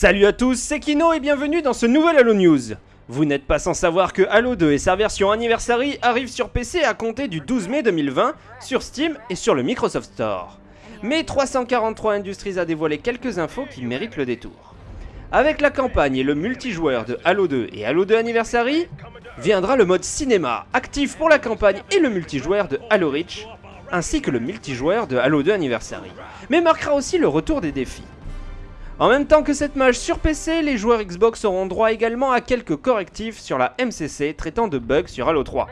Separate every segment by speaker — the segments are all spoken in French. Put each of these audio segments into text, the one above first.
Speaker 1: Salut à tous, c'est Kino et bienvenue dans ce nouvel Halo News. Vous n'êtes pas sans savoir que Halo 2 et sa version Anniversary arrivent sur PC à compter du 12 mai 2020 sur Steam et sur le Microsoft Store. Mais 343 Industries a dévoilé quelques infos qui méritent le détour. Avec la campagne et le multijoueur de Halo 2 et Halo 2 Anniversary, viendra le mode cinéma, actif pour la campagne et le multijoueur de Halo Reach, ainsi que le multijoueur de Halo 2 Anniversary, mais marquera aussi le retour des défis. En même temps que cette mage sur PC, les joueurs Xbox auront droit également à quelques correctifs sur la MCC traitant de bugs sur Halo 3.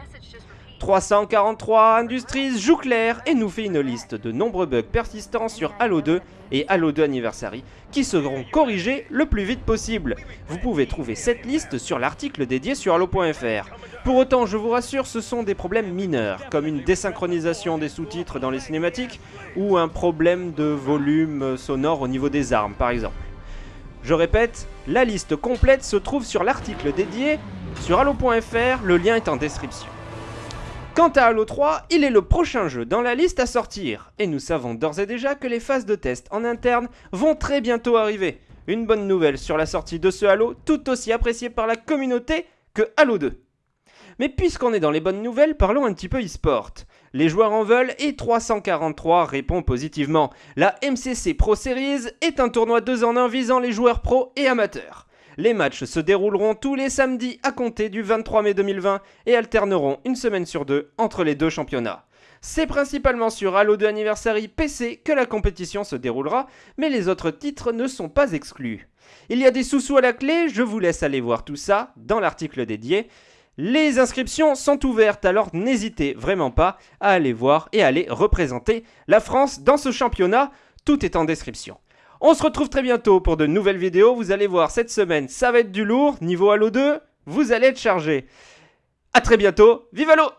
Speaker 1: 343 Industries joue clair et nous fait une liste de nombreux bugs persistants sur Halo 2 et Halo 2 Anniversary qui seront corrigés le plus vite possible. Vous pouvez trouver cette liste sur l'article dédié sur Halo.fr. Pour autant, je vous rassure, ce sont des problèmes mineurs, comme une désynchronisation des sous-titres dans les cinématiques ou un problème de volume sonore au niveau des armes par exemple. Je répète, la liste complète se trouve sur l'article dédié sur Halo.fr, le lien est en description. Quant à Halo 3, il est le prochain jeu dans la liste à sortir, et nous savons d'ores et déjà que les phases de test en interne vont très bientôt arriver. Une bonne nouvelle sur la sortie de ce Halo, tout aussi apprécié par la communauté que Halo 2. Mais puisqu'on est dans les bonnes nouvelles, parlons un petit peu e-sport. Les joueurs en veulent et 343 répond positivement. La MCC Pro Series est un tournoi 2 en 1 visant les joueurs pros et amateurs. Les matchs se dérouleront tous les samedis à compter du 23 mai 2020 et alterneront une semaine sur deux entre les deux championnats. C'est principalement sur Halo 2 Anniversary PC que la compétition se déroulera, mais les autres titres ne sont pas exclus. Il y a des sous-sous à la clé, je vous laisse aller voir tout ça dans l'article dédié. Les inscriptions sont ouvertes, alors n'hésitez vraiment pas à aller voir et à aller représenter la France dans ce championnat. Tout est en description. On se retrouve très bientôt pour de nouvelles vidéos. Vous allez voir, cette semaine, ça va être du lourd. Niveau Halo 2, vous allez être chargé. A très bientôt. Vive Halo